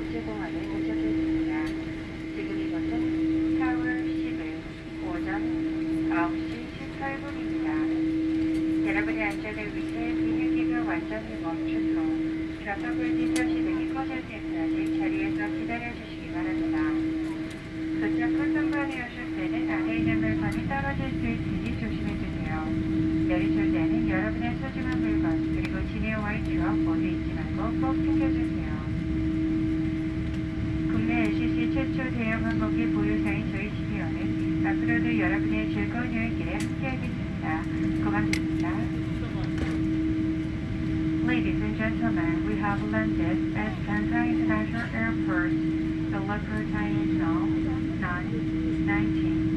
또 제공하는 목적이었습니다. 지금 이것은 4월 10일 오전 9시 18분입니다. 여러분의 안전을 위해 비행기가 완전히 멈춘 후 좌석을 뒤져 시동이 꺼질 때까지 자리에서 기다려주시기 바랍니다. 급작한 순간이 오실 때는 안에 있는 물건이 떨어질 수 있으니 조심해주세요. 내리실 때는 여러분의 소중한 물건 그리고 지내와의 기억 모두 잊지 말고 꼭 챙겨주세요. 여러분의 즐거운 여행길에 함께하겠습니다. 고맙습니다. Ladies and gentlemen, we have landed at Kansai International Airport. The local time is now 9:19.